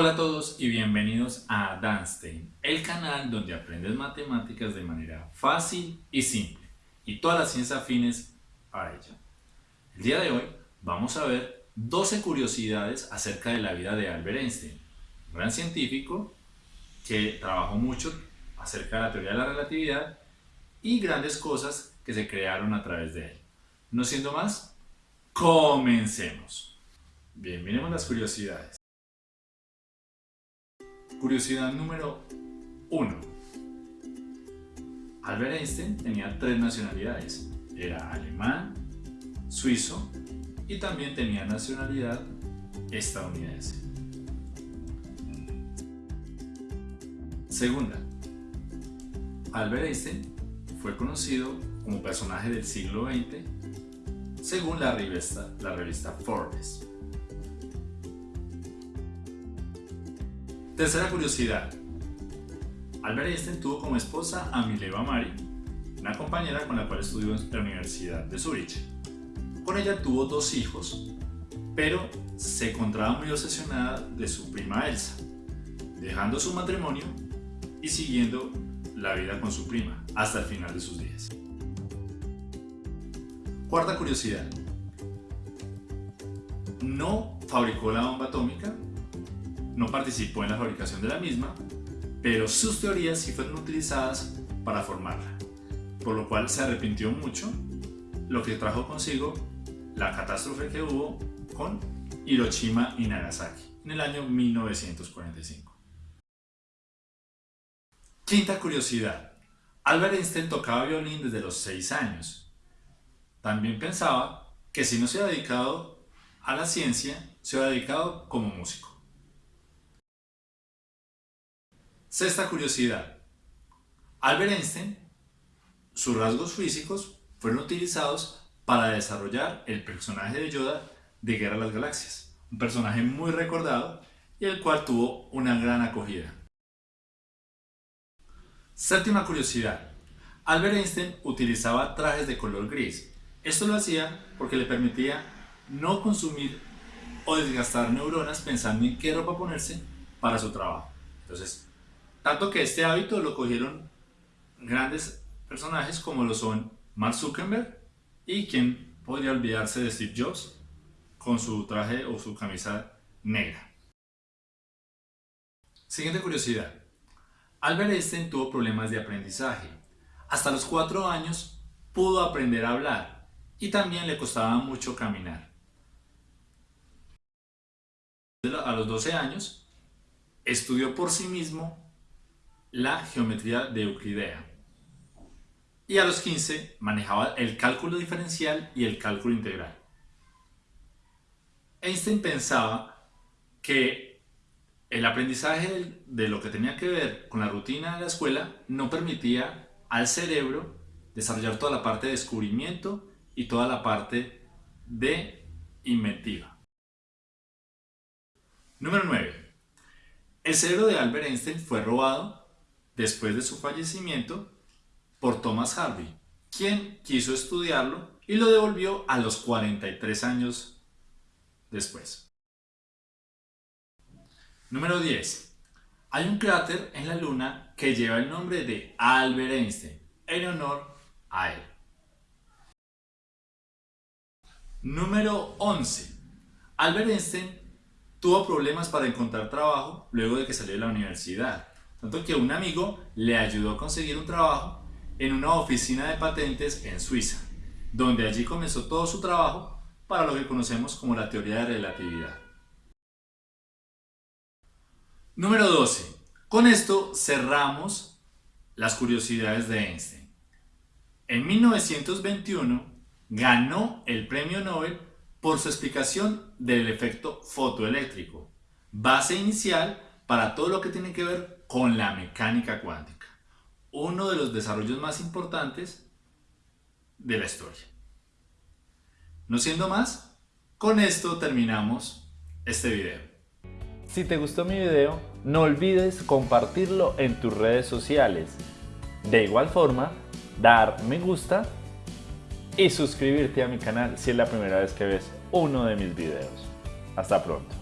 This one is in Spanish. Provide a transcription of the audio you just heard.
Hola a todos y bienvenidos a Danstein, el canal donde aprendes matemáticas de manera fácil y simple y todas las ciencias afines a ella. El día de hoy vamos a ver 12 curiosidades acerca de la vida de Albert Einstein, un gran científico que trabajó mucho acerca de la teoría de la relatividad y grandes cosas que se crearon a través de él. No siendo más, comencemos. Bien, miremos las curiosidades. Curiosidad número 1. Albert Einstein tenía tres nacionalidades. Era alemán, suizo y también tenía nacionalidad estadounidense. Segunda, Albert Einstein fue conocido como personaje del siglo XX según la revista, la revista Forbes. Tercera curiosidad. Albert Einstein tuvo como esposa a Mileva Mari, una compañera con la cual estudió en la Universidad de Zurich. Con ella tuvo dos hijos, pero se encontraba muy obsesionada de su prima Elsa, dejando su matrimonio y siguiendo la vida con su prima hasta el final de sus días. Cuarta curiosidad. No fabricó la bomba atómica, no participó en la fabricación de la misma, pero sus teorías sí fueron utilizadas para formarla, por lo cual se arrepintió mucho, lo que trajo consigo la catástrofe que hubo con Hiroshima y Nagasaki en el año 1945. Quinta curiosidad. Albert Einstein tocaba violín desde los 6 años. También pensaba que si no se había dedicado a la ciencia, se había dedicado como músico. Sexta curiosidad. Albert Einstein, sus rasgos físicos fueron utilizados para desarrollar el personaje de Yoda de Guerra de las Galaxias, un personaje muy recordado y el cual tuvo una gran acogida. Séptima curiosidad. Albert Einstein utilizaba trajes de color gris. Esto lo hacía porque le permitía no consumir o desgastar neuronas pensando en qué ropa ponerse para su trabajo. Entonces, tanto que este hábito lo cogieron grandes personajes como lo son Mark Zuckerberg y quien podría olvidarse de Steve Jobs con su traje o su camisa negra. Siguiente curiosidad. Albert Einstein tuvo problemas de aprendizaje. Hasta los 4 años pudo aprender a hablar y también le costaba mucho caminar. A los 12 años estudió por sí mismo la geometría de Euclidea. Y a los 15 manejaba el cálculo diferencial y el cálculo integral. Einstein pensaba que el aprendizaje de lo que tenía que ver con la rutina de la escuela no permitía al cerebro desarrollar toda la parte de descubrimiento y toda la parte de inventiva. Número 9. El cerebro de Albert Einstein fue robado después de su fallecimiento por Thomas Harvey, quien quiso estudiarlo y lo devolvió a los 43 años después. Número 10. Hay un cráter en la Luna que lleva el nombre de Albert Einstein, en honor a él. Número 11. Albert Einstein tuvo problemas para encontrar trabajo luego de que salió de la universidad tanto que un amigo le ayudó a conseguir un trabajo en una oficina de patentes en Suiza, donde allí comenzó todo su trabajo para lo que conocemos como la teoría de relatividad. Número 12. Con esto cerramos las curiosidades de Einstein. En 1921 ganó el premio Nobel por su explicación del efecto fotoeléctrico, base inicial para todo lo que tiene que ver con la mecánica cuántica, uno de los desarrollos más importantes de la historia. No siendo más, con esto terminamos este video. Si te gustó mi video, no olvides compartirlo en tus redes sociales. De igual forma, dar me gusta y suscribirte a mi canal si es la primera vez que ves uno de mis videos. Hasta pronto.